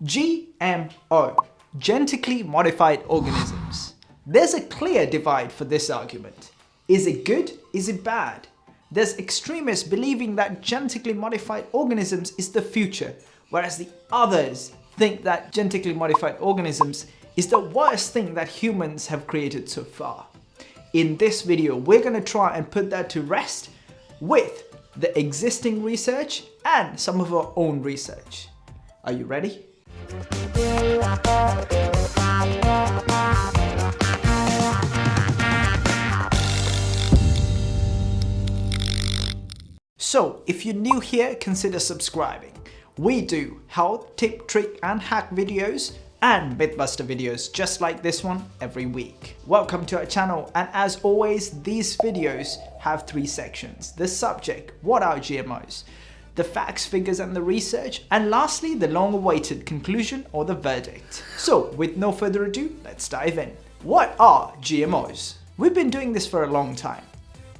GMO, genetically modified organisms. There's a clear divide for this argument. Is it good? Is it bad? There's extremists believing that genetically modified organisms is the future, whereas the others think that genetically modified organisms is the worst thing that humans have created so far. In this video, we're going to try and put that to rest with the existing research and some of our own research. Are you ready? So if you're new here, consider subscribing. We do health, tip, trick and hack videos and Mythbuster videos just like this one every week. Welcome to our channel and as always these videos have three sections. The subject, what are GMOs? The facts, figures and the research and lastly the long awaited conclusion or the verdict. So with no further ado, let's dive in. What are GMOs? We've been doing this for a long time.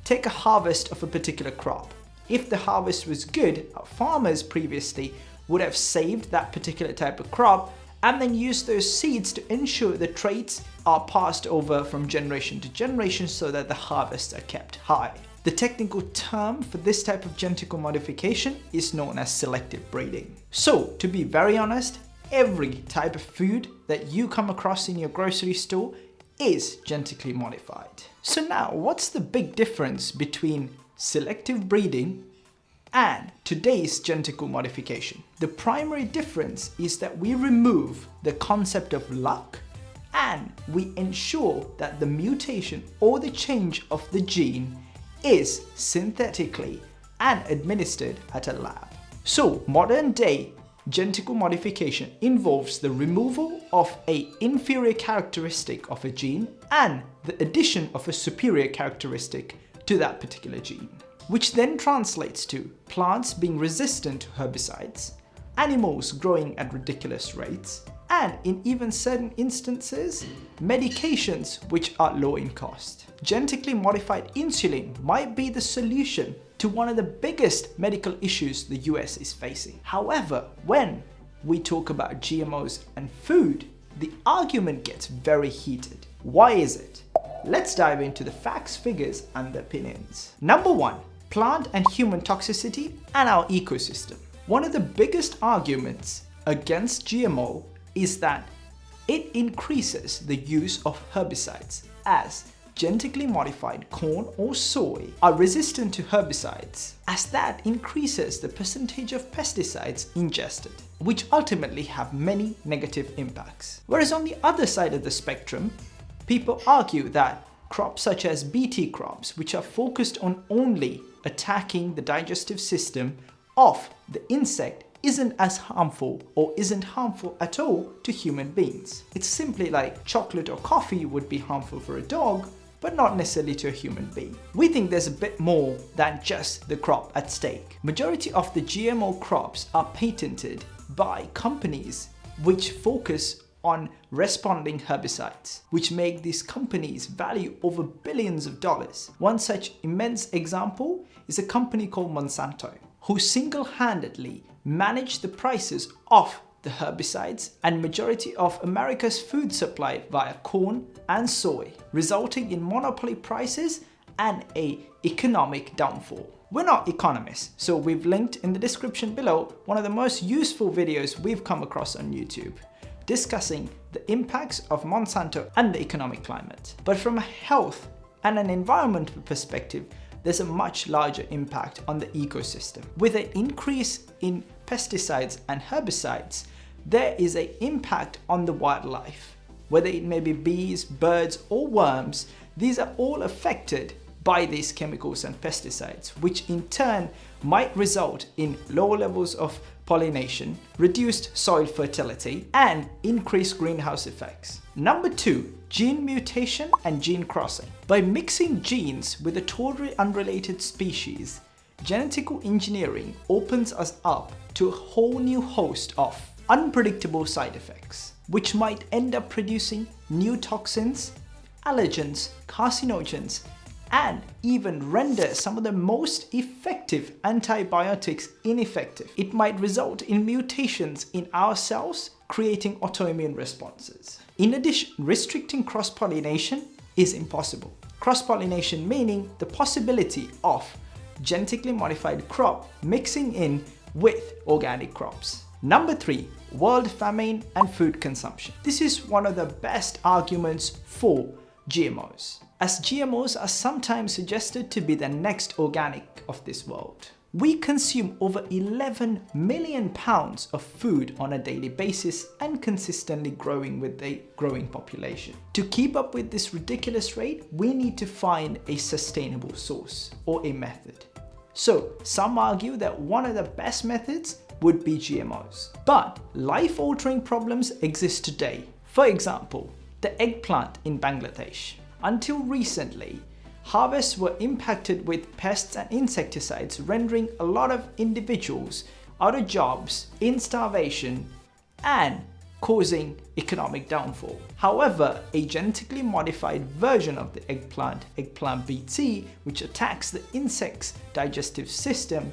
Take a harvest of a particular crop if the harvest was good, farmers previously would have saved that particular type of crop and then use those seeds to ensure the traits are passed over from generation to generation so that the harvests are kept high. The technical term for this type of genetical modification is known as selective breeding. So to be very honest, every type of food that you come across in your grocery store is genetically modified. So now what's the big difference between selective breeding and today's genetical modification. The primary difference is that we remove the concept of luck and we ensure that the mutation or the change of the gene is synthetically and administered at a lab. So modern day genetical modification involves the removal of a inferior characteristic of a gene and the addition of a superior characteristic to that particular gene, which then translates to plants being resistant to herbicides, animals growing at ridiculous rates, and in even certain instances, medications which are low in cost. Genetically modified insulin might be the solution to one of the biggest medical issues the US is facing. However, when we talk about GMOs and food, the argument gets very heated. Why is it? Let's dive into the facts, figures and the opinions. Number one, plant and human toxicity and our ecosystem. One of the biggest arguments against GMO is that it increases the use of herbicides as genetically modified corn or soy are resistant to herbicides as that increases the percentage of pesticides ingested, which ultimately have many negative impacts. Whereas on the other side of the spectrum, People argue that crops such as BT crops, which are focused on only attacking the digestive system of the insect isn't as harmful or isn't harmful at all to human beings. It's simply like chocolate or coffee would be harmful for a dog, but not necessarily to a human being. We think there's a bit more than just the crop at stake. Majority of the GMO crops are patented by companies which focus on responding herbicides, which make these companies value over billions of dollars. One such immense example is a company called Monsanto, who single-handedly manage the prices of the herbicides and majority of America's food supply via corn and soy, resulting in monopoly prices and a economic downfall. We're not economists, so we've linked in the description below one of the most useful videos we've come across on YouTube discussing the impacts of Monsanto and the economic climate. But from a health and an environmental perspective, there's a much larger impact on the ecosystem. With an increase in pesticides and herbicides, there is an impact on the wildlife. Whether it may be bees, birds or worms, these are all affected by these chemicals and pesticides, which in turn might result in lower levels of pollination, reduced soil fertility, and increased greenhouse effects. Number two, gene mutation and gene crossing. By mixing genes with a totally unrelated species, genetical engineering opens us up to a whole new host of unpredictable side effects, which might end up producing new toxins, allergens, carcinogens, and even render some of the most effective antibiotics ineffective. It might result in mutations in our cells, creating autoimmune responses. In addition, restricting cross-pollination is impossible. Cross-pollination meaning the possibility of genetically modified crop mixing in with organic crops. Number three, world famine and food consumption. This is one of the best arguments for GMOs, as GMOs are sometimes suggested to be the next organic of this world. We consume over 11 million pounds of food on a daily basis and consistently growing with a growing population. To keep up with this ridiculous rate, we need to find a sustainable source or a method. So some argue that one of the best methods would be GMOs. But life-altering problems exist today. For example, the eggplant in Bangladesh. Until recently, harvests were impacted with pests and insecticides rendering a lot of individuals out of jobs, in starvation and causing economic downfall. However, a genetically modified version of the eggplant, eggplant BT, which attacks the insect's digestive system,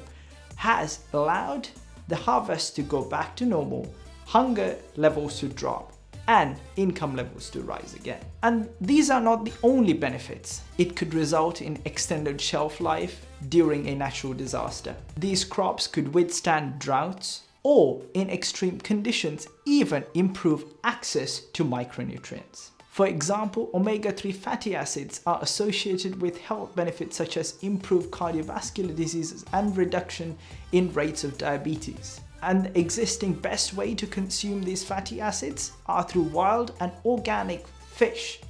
has allowed the harvest to go back to normal, hunger levels to drop, and income levels to rise again. And these are not the only benefits. It could result in extended shelf life during a natural disaster. These crops could withstand droughts or in extreme conditions even improve access to micronutrients. For example, omega-3 fatty acids are associated with health benefits such as improved cardiovascular diseases and reduction in rates of diabetes and the existing best way to consume these fatty acids are through wild and organic fish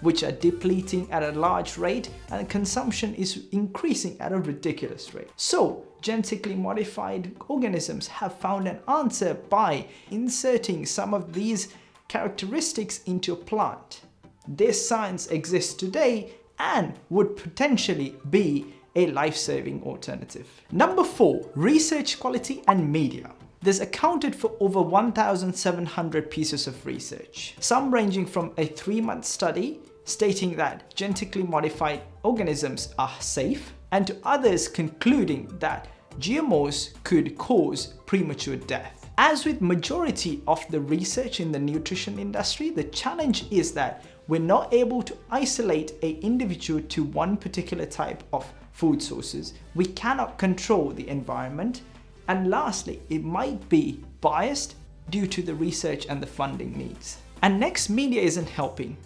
which are depleting at a large rate and consumption is increasing at a ridiculous rate. So genetically modified organisms have found an answer by inserting some of these characteristics into a plant. This science exists today and would potentially be a life-saving alternative. Number 4. Research quality and media. This accounted for over 1,700 pieces of research, some ranging from a three-month study stating that genetically modified organisms are safe, and to others concluding that GMOs could cause premature death. As with majority of the research in the nutrition industry, the challenge is that we're not able to isolate a individual to one particular type of food sources. We cannot control the environment. And lastly, it might be biased due to the research and the funding needs. And next, media isn't helping.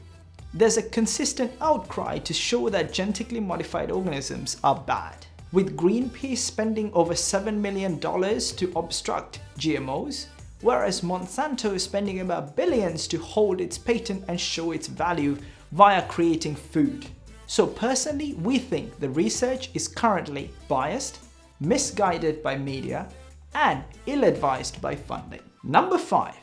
There's a consistent outcry to show that genetically modified organisms are bad. With Greenpeace spending over $7 million to obstruct GMOs, whereas Monsanto is spending about billions to hold its patent and show its value via creating food. So personally, we think the research is currently biased, misguided by media, and ill-advised by funding. Number 5.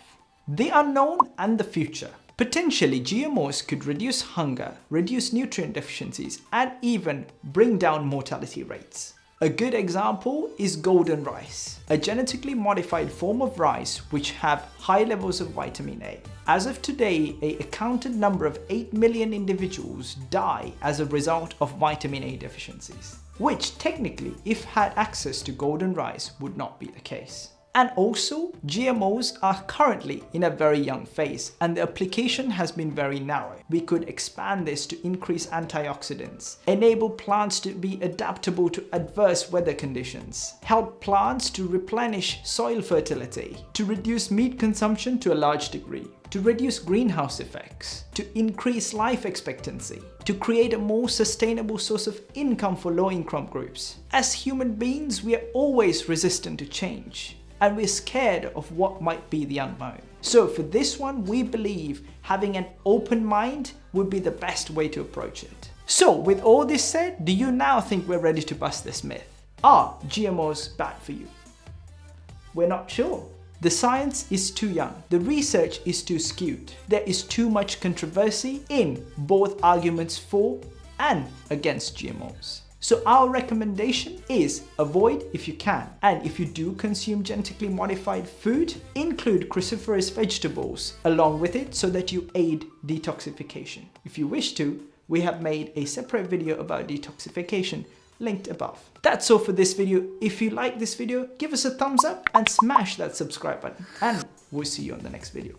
The unknown and the future. Potentially, GMOs could reduce hunger, reduce nutrient deficiencies, and even bring down mortality rates. A good example is golden rice, a genetically modified form of rice which have high levels of vitamin A. As of today, a accounted number of 8 million individuals die as a result of vitamin A deficiencies, which technically, if had access to golden rice, would not be the case. And also, GMOs are currently in a very young phase and the application has been very narrow. We could expand this to increase antioxidants, enable plants to be adaptable to adverse weather conditions, help plants to replenish soil fertility, to reduce meat consumption to a large degree, to reduce greenhouse effects, to increase life expectancy, to create a more sustainable source of income for low-income groups. As human beings, we are always resistant to change and we're scared of what might be the unknown. So for this one, we believe having an open mind would be the best way to approach it. So with all this said, do you now think we're ready to bust this myth? Are GMOs bad for you? We're not sure. The science is too young, the research is too skewed, there is too much controversy in both arguments for and against GMOs. So our recommendation is avoid if you can. And if you do consume genetically modified food, include cruciferous vegetables along with it so that you aid detoxification. If you wish to, we have made a separate video about detoxification linked above. That's all for this video. If you like this video, give us a thumbs up and smash that subscribe button. And we'll see you on the next video.